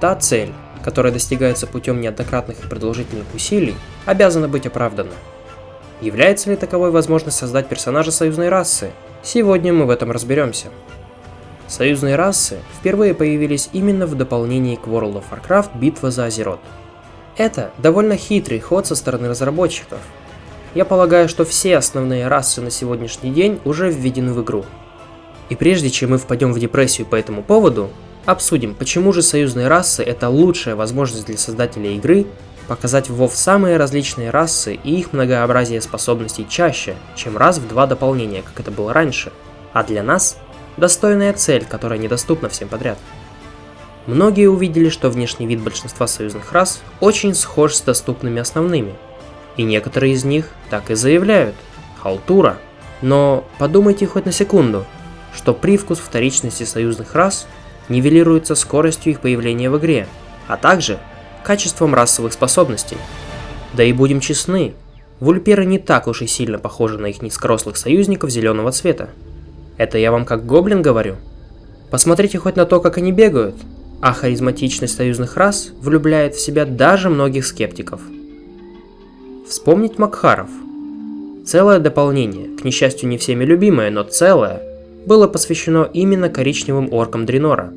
Та цель, которая достигается путем неоднократных и продолжительных усилий, обязана быть оправдана. Является ли таковой возможность создать персонажа союзной расы? Сегодня мы в этом разберемся. Союзные расы впервые появились именно в дополнении к World of Warcraft «Битва за Азерот». Это довольно хитрый ход со стороны разработчиков. Я полагаю, что все основные расы на сегодняшний день уже введены в игру. И прежде чем мы впадем в депрессию по этому поводу, обсудим, почему же союзные расы это лучшая возможность для создателей игры показать в WoW самые различные расы и их многообразие способностей чаще, чем раз в два дополнения, как это было раньше. А для нас – достойная цель, которая недоступна всем подряд. Многие увидели, что внешний вид большинства союзных рас очень схож с доступными основными. И некоторые из них так и заявляют – халтура. Но подумайте хоть на секунду, что привкус вторичности союзных рас нивелируется скоростью их появления в игре, а также качеством расовых способностей. Да и будем честны, вульперы не так уж и сильно похожи на их низкорослых союзников зеленого цвета. Это я вам как гоблин говорю. Посмотрите хоть на то, как они бегают, а харизматичность союзных рас влюбляет в себя даже многих скептиков. Вспомнить Макхаров. Целое дополнение, к несчастью не всеми любимое, но целое, было посвящено именно коричневым оркам Дренора.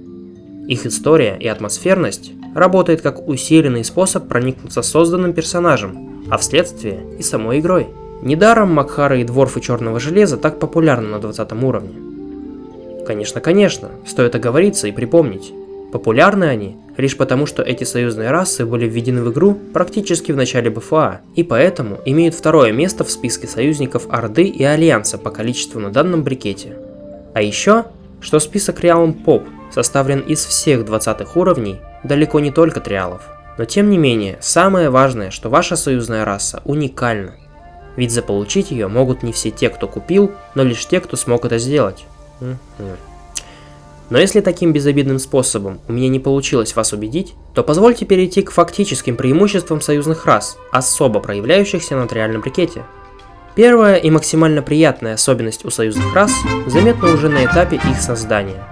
Их история и атмосферность работает как усиленный способ проникнуться созданным персонажем, а вследствие и самой игрой. Недаром Макхара и Дворфы Черного Железа так популярны на 20 уровне. Конечно, конечно, стоит оговориться и припомнить. Популярны они лишь потому, что эти союзные расы были введены в игру практически в начале БФА, и поэтому имеют второе место в списке союзников Орды и Альянса по количеству на данном брикете. А еще, что список Realm Pop составлен из всех 20 уровней далеко не только триалов. Но тем не менее, самое важное, что ваша союзная раса уникальна. Ведь заполучить ее могут не все те, кто купил, но лишь те, кто смог это сделать. Но если таким безобидным способом у меня не получилось вас убедить, то позвольте перейти к фактическим преимуществам союзных рас, особо проявляющихся на триальном брикете. Первая и максимально приятная особенность у союзных рас заметна уже на этапе их создания.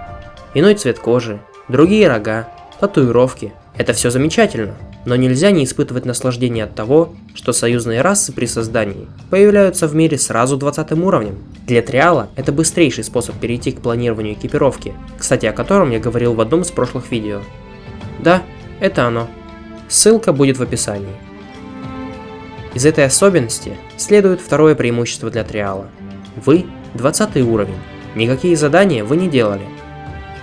Иной цвет кожи, другие рога, татуировки. Это все замечательно, но нельзя не испытывать наслаждение от того, что союзные расы при создании появляются в мире сразу 20 уровнем. Для Триала это быстрейший способ перейти к планированию экипировки, кстати о котором я говорил в одном из прошлых видео. Да, это оно. Ссылка будет в описании. Из этой особенности следует второе преимущество для Триала. Вы 20 уровень, никакие задания вы не делали.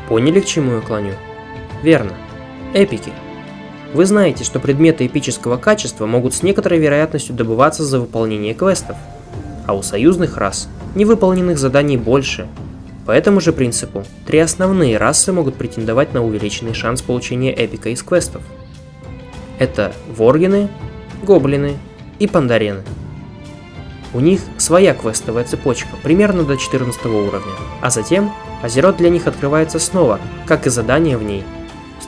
Поняли к чему я клоню? Верно. Эпики. Вы знаете, что предметы эпического качества могут с некоторой вероятностью добываться за выполнение квестов, а у союзных рас невыполненных заданий больше. По этому же принципу, три основные расы могут претендовать на увеличенный шанс получения эпика из квестов. Это воргины, гоблины и пандарены. У них своя квестовая цепочка, примерно до 14 уровня, а затем Азерот для них открывается снова, как и задания в ней –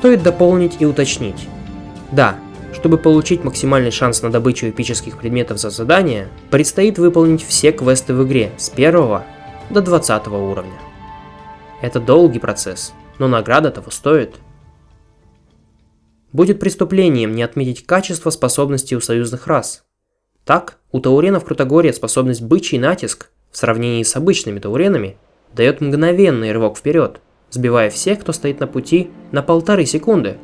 Стоит дополнить и уточнить. Да, чтобы получить максимальный шанс на добычу эпических предметов за задание, предстоит выполнить все квесты в игре с 1 до 20 уровня. Это долгий процесс, но награда того стоит. Будет преступлением не отметить качество способностей у союзных рас. Так, у тауренов Крутогория способность бычий натиск в сравнении с обычными тауренами дает мгновенный рывок вперед – сбивая всех, кто стоит на пути, на полторы секунды.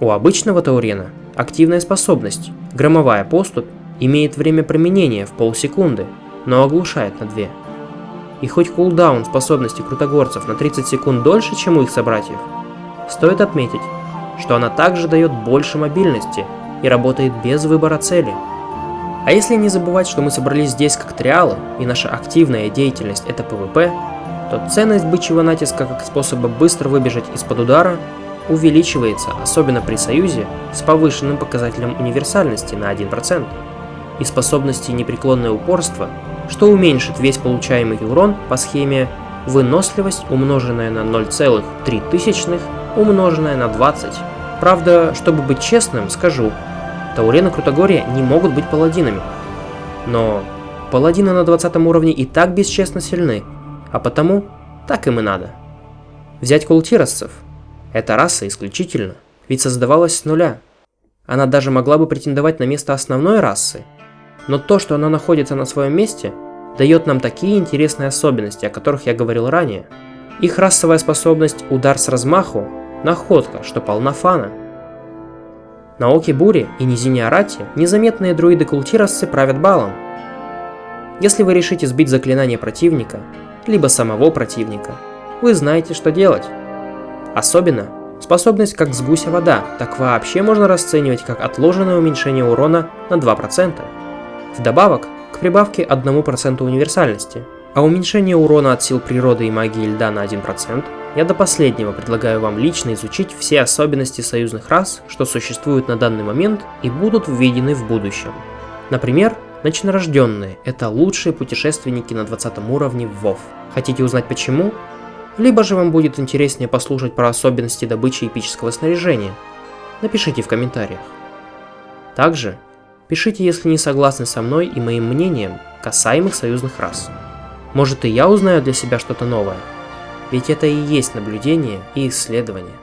У обычного Таурена активная способность, громовая поступь, имеет время применения в полсекунды, но оглушает на 2. И хоть cooldown способности крутогорцев на 30 секунд дольше, чем у их собратьев, стоит отметить, что она также дает больше мобильности и работает без выбора цели. А если не забывать, что мы собрались здесь как trial ы, и наша активная деятельность это ПВП, то ценность бычьего натиска как способа быстро выбежать из-под удара увеличивается, особенно при союзе с повышенным показателем универсальности на 1% и способности непреклонное упорство, что уменьшит весь получаемый урон по схеме выносливость, умноженная на 0,3 тысячных, умноженная на 20. Правда, чтобы быть честным, скажу, Таурена Крутогория не могут быть паладинами. Но паладины на 20 уровне и так бесчестно сильны, а потому так им и надо. Взять култиросцев. Эта раса исключительно ведь создавалась с нуля. Она даже могла бы претендовать на место основной расы. Но то, что она находится на своем месте, дает нам такие интересные особенности, о которых я говорил ранее. Их расовая способность «Удар с размаху» – находка, что полна фана. На Оке Буре и Низине Арате незаметные друиды Култиросцы правят балом. Если вы решите сбить заклинание противника, либо самого противника, вы знаете, что делать. Особенно, способность как с гуся вода, так вообще можно расценивать как отложенное уменьшение урона на 2%. Вдобавок, к прибавке 1% универсальности, а уменьшение урона от сил природы и магии льда на 1%, я до последнего предлагаю вам лично изучить все особенности союзных рас, что существуют на данный момент и будут введены в будущем. Например, Начинорожденные – это лучшие путешественники на 20 уровне в WoW. Хотите узнать почему? Либо же вам будет интереснее послушать про особенности добычи эпического снаряжения? Напишите в комментариях. Также пишите, если не согласны со мной и моим мнением касаемых союзных рас. Может и я узнаю для себя что-то новое? Ведь это и есть наблюдение и исследование.